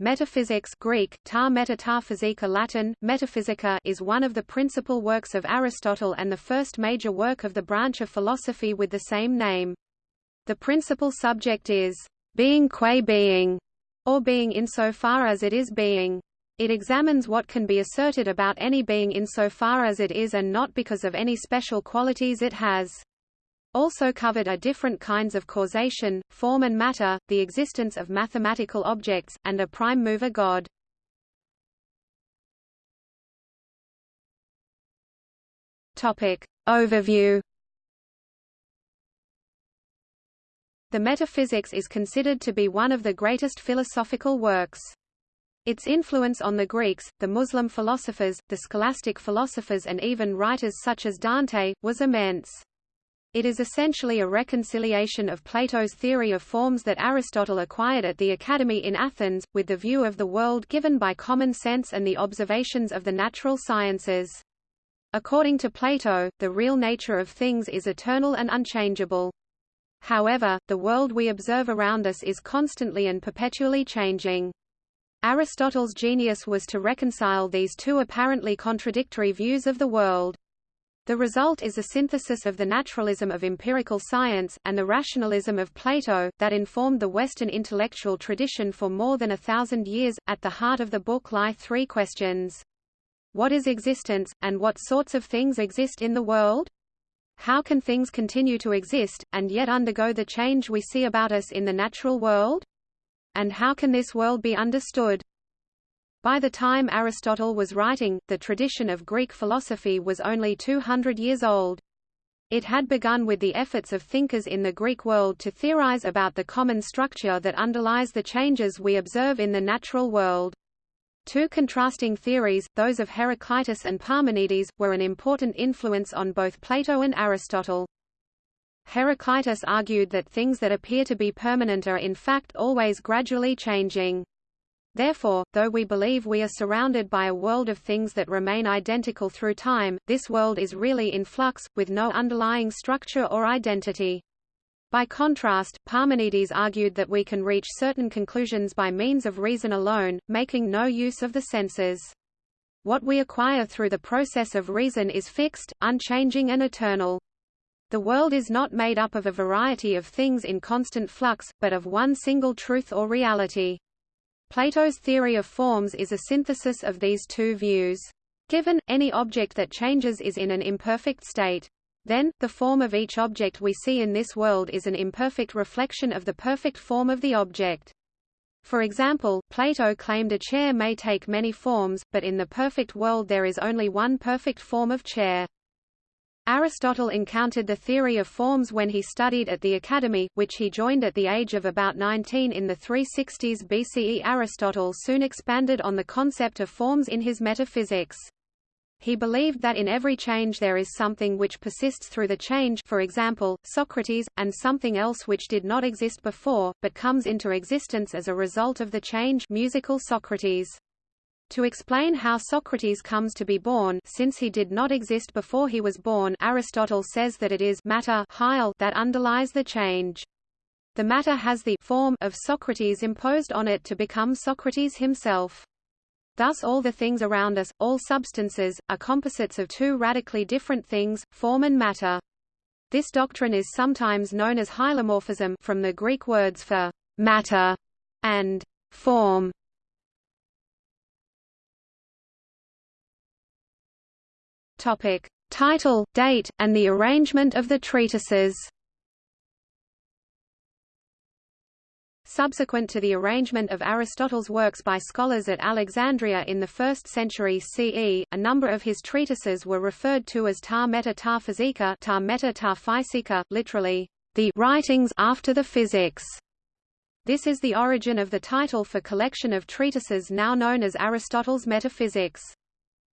Metaphysics Greek, ta physika Latin, metaphysica is one of the principal works of Aristotle and the first major work of the branch of philosophy with the same name. The principal subject is, being qua being, or being insofar as it is being. It examines what can be asserted about any being insofar as it is and not because of any special qualities it has also covered are different kinds of causation, form and matter, the existence of mathematical objects, and a prime mover God. Topic. Overview The Metaphysics is considered to be one of the greatest philosophical works. Its influence on the Greeks, the Muslim philosophers, the scholastic philosophers and even writers such as Dante, was immense. It is essentially a reconciliation of Plato's theory of forms that Aristotle acquired at the Academy in Athens, with the view of the world given by common sense and the observations of the natural sciences. According to Plato, the real nature of things is eternal and unchangeable. However, the world we observe around us is constantly and perpetually changing. Aristotle's genius was to reconcile these two apparently contradictory views of the world. The result is a synthesis of the naturalism of empirical science, and the rationalism of Plato, that informed the Western intellectual tradition for more than a thousand years. At the heart of the book lie three questions. What is existence, and what sorts of things exist in the world? How can things continue to exist, and yet undergo the change we see about us in the natural world? And how can this world be understood? By the time Aristotle was writing, the tradition of Greek philosophy was only 200 years old. It had begun with the efforts of thinkers in the Greek world to theorize about the common structure that underlies the changes we observe in the natural world. Two contrasting theories, those of Heraclitus and Parmenides, were an important influence on both Plato and Aristotle. Heraclitus argued that things that appear to be permanent are in fact always gradually changing. Therefore, though we believe we are surrounded by a world of things that remain identical through time, this world is really in flux, with no underlying structure or identity. By contrast, Parmenides argued that we can reach certain conclusions by means of reason alone, making no use of the senses. What we acquire through the process of reason is fixed, unchanging and eternal. The world is not made up of a variety of things in constant flux, but of one single truth or reality. Plato's theory of forms is a synthesis of these two views. Given, any object that changes is in an imperfect state. Then, the form of each object we see in this world is an imperfect reflection of the perfect form of the object. For example, Plato claimed a chair may take many forms, but in the perfect world there is only one perfect form of chair. Aristotle encountered the theory of forms when he studied at the Academy, which he joined at the age of about 19 in the 360s BCE. Aristotle soon expanded on the concept of forms in his Metaphysics. He believed that in every change there is something which persists through the change for example, Socrates, and something else which did not exist before, but comes into existence as a result of the change musical Socrates. To explain how Socrates comes to be born since he did not exist before he was born Aristotle says that it is matter that underlies the change. The matter has the form of Socrates imposed on it to become Socrates himself. Thus all the things around us, all substances, are composites of two radically different things, form and matter. This doctrine is sometimes known as hylomorphism from the Greek words for matter and form. Topic: Title, date, and the arrangement of the treatises. Subsequent to the arrangement of Aristotle's works by scholars at Alexandria in the 1st century CE, a number of his treatises were referred to as ta meta ta physika, ta meta ta physika, literally, the writings after the physics. This is the origin of the title for collection of treatises now known as Aristotle's Metaphysics.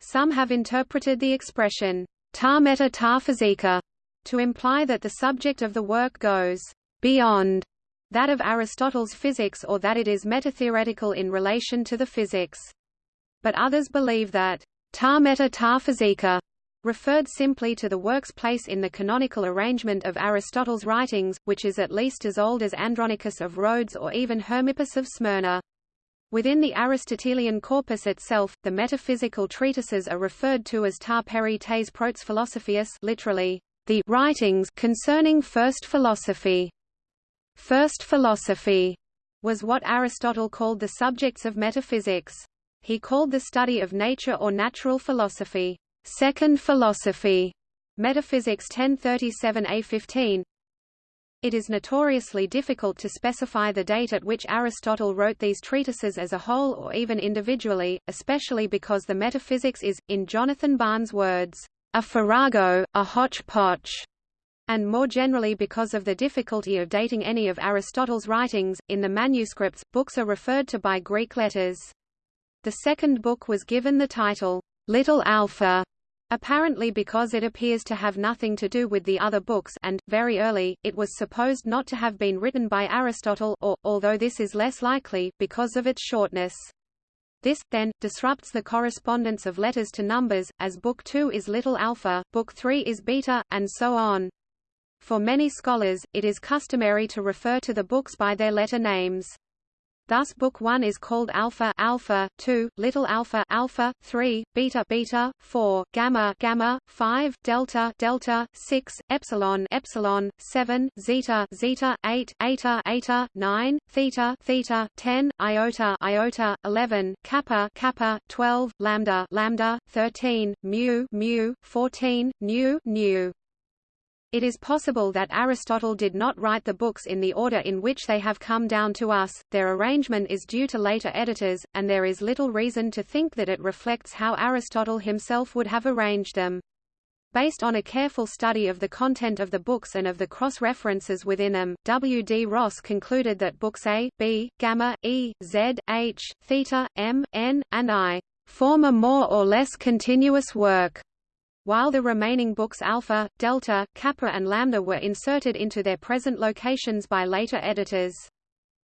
Some have interpreted the expression ta meta ta physika to imply that the subject of the work goes beyond that of Aristotle's physics or that it is metatheoretical in relation to the physics. But others believe that ta meta ta physika referred simply to the work's place in the canonical arrangement of Aristotle's writings, which is at least as old as Andronicus of Rhodes or even Hermippus of Smyrna. Within the Aristotelian corpus itself, the metaphysical treatises are referred to as ta peri tes protes philosophias literally, the writings concerning first philosophy. First philosophy was what Aristotle called the subjects of metaphysics. He called the study of nature or natural philosophy, second philosophy, Metaphysics 1037a15, it is notoriously difficult to specify the date at which Aristotle wrote these treatises as a whole or even individually, especially because the metaphysics is, in Jonathan Barnes' words, a farrago, a hodgepodge, and more generally because of the difficulty of dating any of Aristotle's writings. In the manuscripts, books are referred to by Greek letters. The second book was given the title, Little Alpha, Apparently because it appears to have nothing to do with the other books and, very early, it was supposed not to have been written by Aristotle or, although this is less likely, because of its shortness. This, then, disrupts the correspondence of letters to numbers, as Book 2 is little alpha, Book 3 is beta, and so on. For many scholars, it is customary to refer to the books by their letter names. Thus book 1 is called alpha alpha, 2 little alpha alpha, 3 beta beta, 4 gamma gamma, 5 delta delta, 6 epsilon epsilon, 7 zeta zeta, 8 eta eta, 9 theta theta, 10 iota iota, 11 kappa kappa, 12 lambda lambda, 13 mu mu, 14 nu nu. It is possible that Aristotle did not write the books in the order in which they have come down to us, their arrangement is due to later editors, and there is little reason to think that it reflects how Aristotle himself would have arranged them. Based on a careful study of the content of the books and of the cross-references within them, W. D. Ross concluded that books A, B, gamma, E, Z, H, theta, M, N, and I form a more or less continuous work while the remaining books Alpha, Delta, Kappa and Lambda were inserted into their present locations by later editors.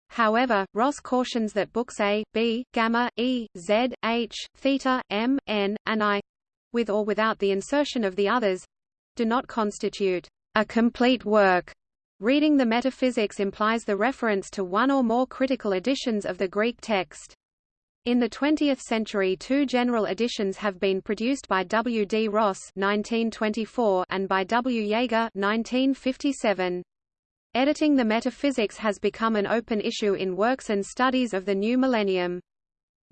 However, Ross cautions that books A, B, Gamma, E, Z, H, Theta, M, N, and I with or without the insertion of the others do not constitute a complete work. Reading the metaphysics implies the reference to one or more critical editions of the Greek text. In the 20th century two general editions have been produced by W. D. Ross 1924 and by W. Jaeger 1957. Editing the metaphysics has become an open issue in works and studies of the new millennium.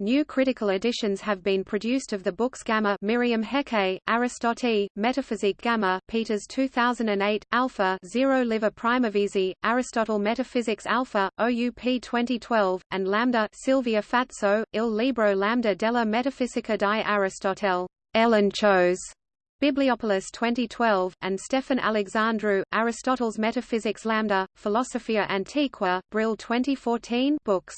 New critical editions have been produced of the books Gamma Myriam Hecquet, Aristote, Metaphysique Gamma Peeters 2008, Alpha Zero Liver Primavesi, Aristotle Metaphysics Alpha, OUP 2012, and Lambda Silvia Fazzo, Il Libro Lambda della Metafisica di Aristotele, Elenchos, Bibliopolis 2012, and Stefan Alexandru, Aristotle's Metaphysics Lambda, Philosophia Antiqua, Brill 2014 books.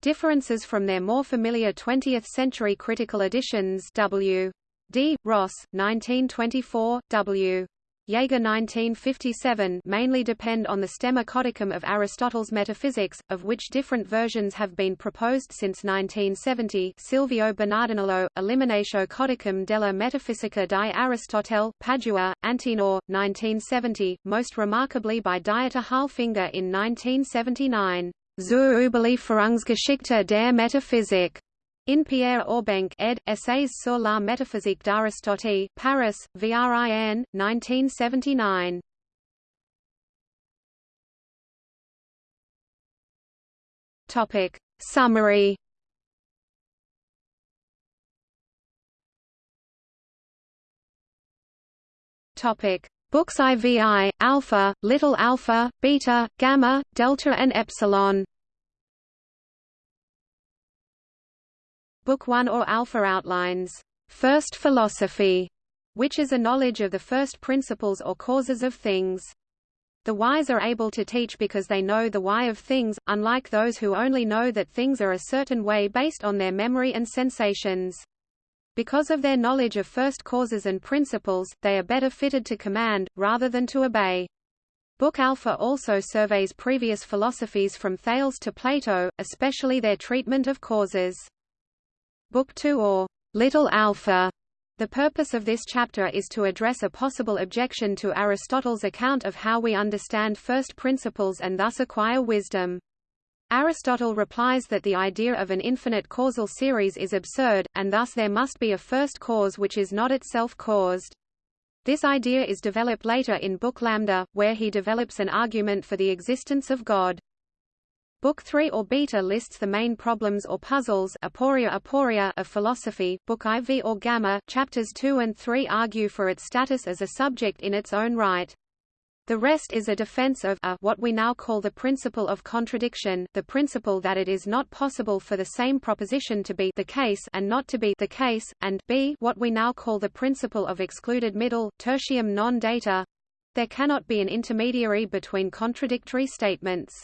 Differences from their more familiar 20th-century critical editions W. D. Ross, 1924, W. Jaeger 1957 mainly depend on the stemma codicum of Aristotle's Metaphysics, of which different versions have been proposed since 1970 Silvio Bernardinello, Eliminatio codicum della Metafisica di Aristotele, Padua, Antenore, 1970, most remarkably by Dieter Harlfinger in 1979. Zur Überlieferungsgeschichte der Metaphysik. In Pierre Aubenque ed. Essays sur la métaphysique d'Aristote, Paris, VRIN, 1979. Topic. Summary Topic. Books IVI, alpha, little alpha, beta, gamma, delta and epsilon. Book 1 or Alpha outlines, First Philosophy, which is a knowledge of the first principles or causes of things. The wise are able to teach because they know the why of things, unlike those who only know that things are a certain way based on their memory and sensations. Because of their knowledge of first causes and principles, they are better fitted to command, rather than to obey. Book Alpha also surveys previous philosophies from Thales to Plato, especially their treatment of causes. Book 2 or Little Alpha the purpose of this chapter is to address a possible objection to Aristotle's account of how we understand first principles and thus acquire wisdom. Aristotle replies that the idea of an infinite causal series is absurd, and thus there must be a first cause which is not itself caused. This idea is developed later in Book Lambda, where he develops an argument for the existence of God. Book 3 or Beta lists the main problems or puzzles aporia aporia of philosophy. Book IV or Gamma chapters 2 and 3 argue for its status as a subject in its own right. The rest is a defense of a, what we now call the principle of contradiction, the principle that it is not possible for the same proposition to be the case and not to be the case, and b what we now call the principle of excluded middle, tertium non datur. There cannot be an intermediary between contradictory statements.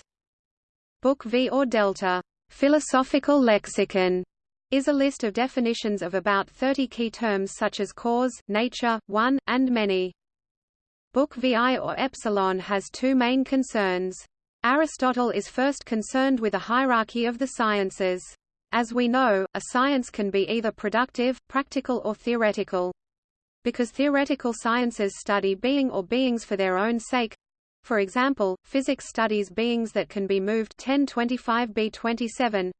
Book V or Delta, Philosophical Lexicon, is a list of definitions of about 30 key terms such as cause, nature, one, and many. Book VI or Epsilon has two main concerns. Aristotle is first concerned with a hierarchy of the sciences. As we know, a science can be either productive, practical or theoretical. Because theoretical sciences study being or beings for their own sake, for example, physics studies beings that can be moved 1025b27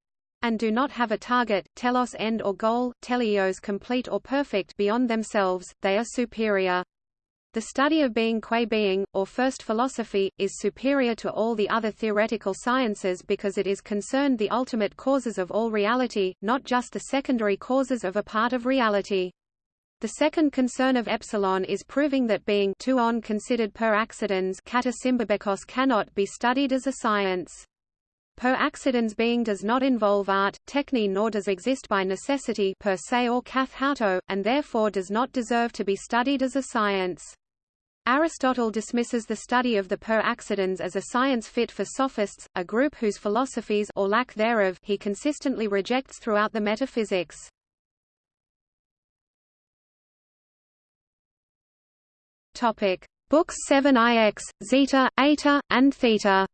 and do not have a target, telos end or goal, teleos complete or perfect beyond themselves, they are superior. The study of being qua being, or first philosophy, is superior to all the other theoretical sciences because it is concerned the ultimate causes of all reality, not just the secondary causes of a part of reality. The second concern of epsilon is proving that being too on considered per accidens cannot be studied as a science. Per accidens being does not involve art, techne nor does exist by necessity per se or kath and therefore does not deserve to be studied as a science. Aristotle dismisses the study of the per accidens as a science fit for sophists, a group whose philosophies or lack thereof he consistently rejects throughout the metaphysics. Topic: Books 7 IX, Zeta, Eta, and Theta.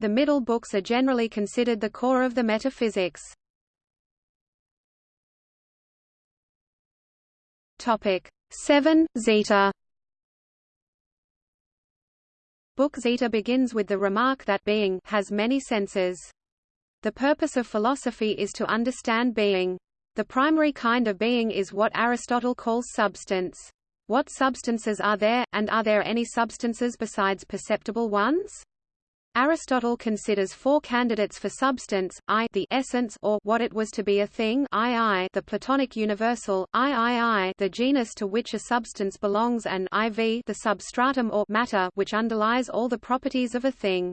The middle books are generally considered the core of the metaphysics. Topic 7 Zeta. Book Zeta begins with the remark that being has many senses. The purpose of philosophy is to understand being. The primary kind of being is what Aristotle calls substance. What substances are there, and are there any substances besides perceptible ones? Aristotle considers four candidates for substance, I the essence or what it was to be a thing II the Platonic universal, III the genus to which a substance belongs and IV the substratum or matter which underlies all the properties of a thing.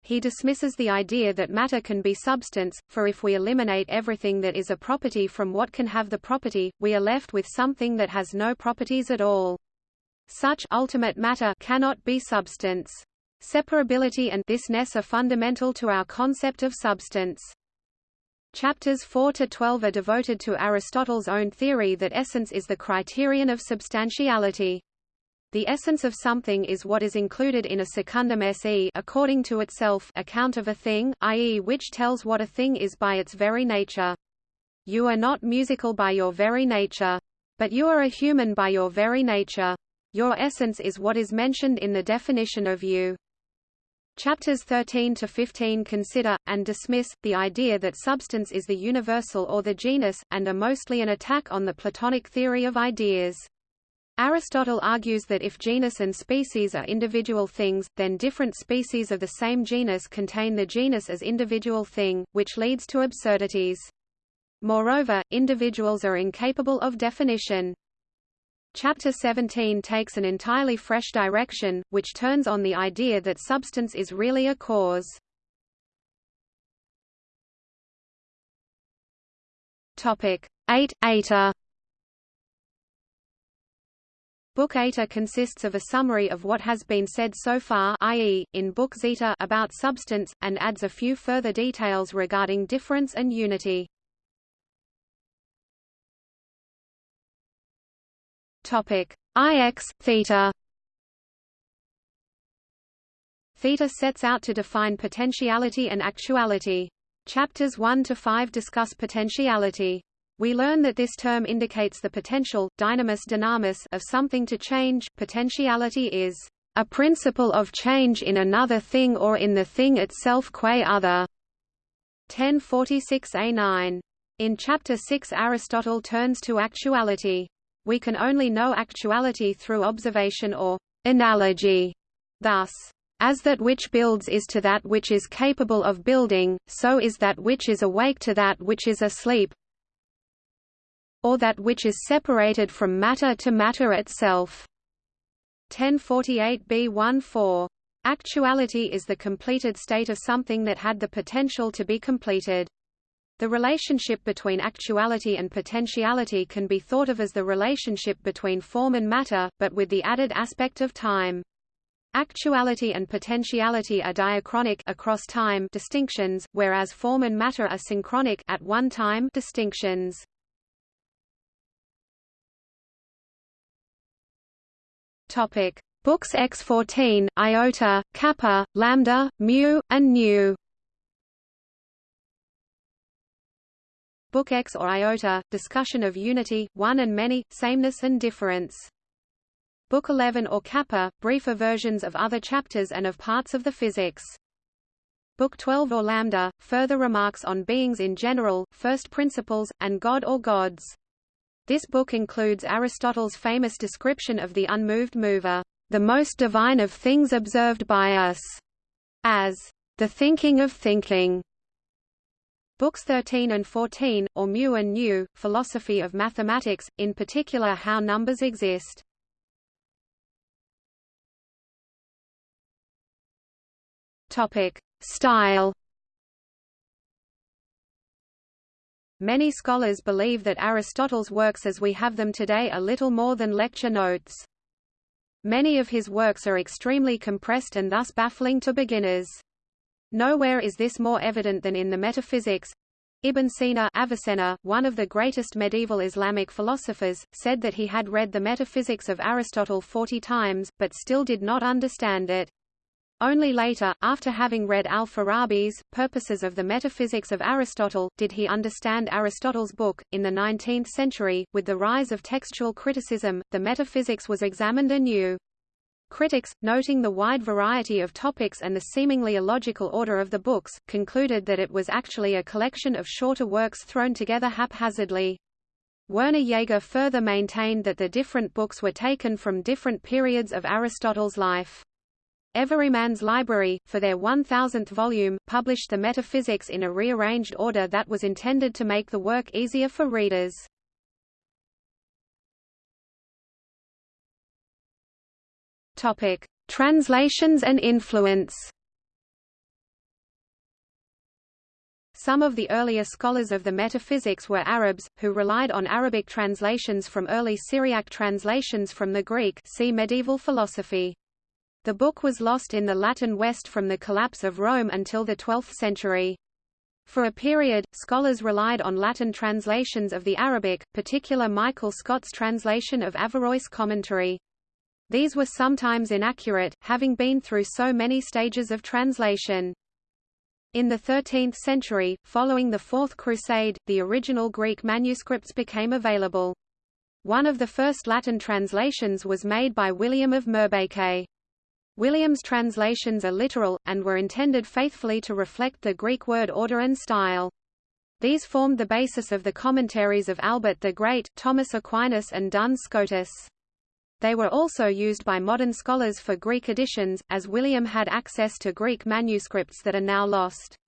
He dismisses the idea that matter can be substance, for if we eliminate everything that is a property from what can have the property, we are left with something that has no properties at all. Such ultimate matter cannot be substance. Separability and thisness are fundamental to our concept of substance. Chapters 4 to 12 are devoted to Aristotle's own theory that essence is the criterion of substantiality. The essence of something is what is included in a secundum se according to itself account of a thing, i.e. which tells what a thing is by its very nature. You are not musical by your very nature. But you are a human by your very nature. Your essence is what is mentioned in the definition of you. Chapters 13 to 15 consider, and dismiss, the idea that substance is the universal or the genus, and are mostly an attack on the Platonic theory of ideas. Aristotle argues that if genus and species are individual things, then different species of the same genus contain the genus as individual thing, which leads to absurdities. Moreover, individuals are incapable of definition. Chapter 17 takes an entirely fresh direction, which turns on the idea that substance is really a cause. Topic 8 Eta Book Eta consists of a summary of what has been said so far i.e., in Book Zeta about substance, and adds a few further details regarding difference and unity. Topic IX theta. Theta sets out to define potentiality and actuality. Chapters 1 to 5 discuss potentiality. We learn that this term indicates the potential dynamis dynamis of something to change. Potentiality is a principle of change in another thing or in the thing itself qua other. 1046a9. In Chapter 6 Aristotle turns to actuality. We can only know actuality through observation or analogy. Thus, as that which builds is to that which is capable of building, so is that which is awake to that which is asleep, or that which is separated from matter to matter itself. 1048b14. Actuality is the completed state of something that had the potential to be completed. The relationship between actuality and potentiality can be thought of as the relationship between form and matter, but with the added aspect of time. Actuality and potentiality are diachronic across time distinctions, whereas form and matter are synchronic at one time distinctions. Topic: Books X14, iota, kappa, lambda, mu, and nu. Book X or iota, discussion of unity, one and many, sameness and difference. Book 11 or Kappa, briefer versions of other chapters and of parts of the physics. Book 12 or Lambda, further remarks on beings in general, first principles, and God or gods. This book includes Aristotle's famous description of the unmoved mover, the most divine of things observed by us, as the thinking of thinking. Books 13 and 14, or Mu and Nu, Philosophy of Mathematics, in particular how numbers exist. Topic: Style. Many scholars believe that Aristotle's works as we have them today are little more than lecture notes. Many of his works are extremely compressed and thus baffling to beginners. Nowhere is this more evident than in the Metaphysics. Ibn Sina Avicenna, one of the greatest medieval Islamic philosophers, said that he had read the Metaphysics of Aristotle forty times, but still did not understand it. Only later, after having read al-Farabi's Purposes of the Metaphysics of Aristotle, did he understand Aristotle's book. In the 19th century, with the rise of textual criticism, the metaphysics was examined anew. Critics, noting the wide variety of topics and the seemingly illogical order of the books, concluded that it was actually a collection of shorter works thrown together haphazardly. Werner Jaeger further maintained that the different books were taken from different periods of Aristotle's life. Everyman's Library, for their 1000th volume, published the Metaphysics in a rearranged order that was intended to make the work easier for readers. Topic: Translations and influence. Some of the earlier scholars of the metaphysics were Arabs, who relied on Arabic translations from early Syriac translations from the Greek see medieval philosophy. The book was lost in the Latin West from the collapse of Rome until the 12th century. For a period, scholars relied on Latin translations of the Arabic, particular Michael Scot's translation of Averroes' commentary. These were sometimes inaccurate, having been through so many stages of translation. In the 13th century, following the Fourth Crusade, the original Greek manuscripts became available. One of the first Latin translations was made by William of Moerbeke. William's translations are literal, and were intended faithfully to reflect the Greek word order and style. These formed the basis of the commentaries of Albert the Great, Thomas Aquinas and Duns Scotus. They were also used by modern scholars for Greek editions, as William had access to Greek manuscripts that are now lost.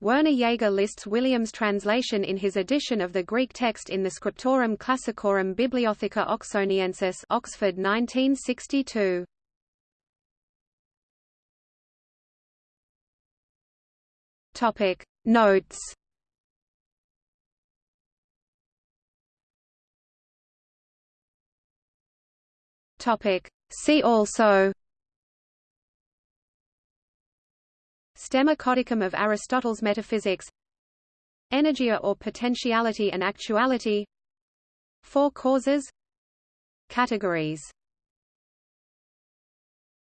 Werner Jaeger lists William's translation in his edition of the Greek text in the Scriptorum Classicorum Bibliotheca Oxoniensis Oxford 1962. Topic Notes Topic. See also Stemma codicum of Aristotle's Metaphysics Energeia or potentiality and actuality Four causes Categories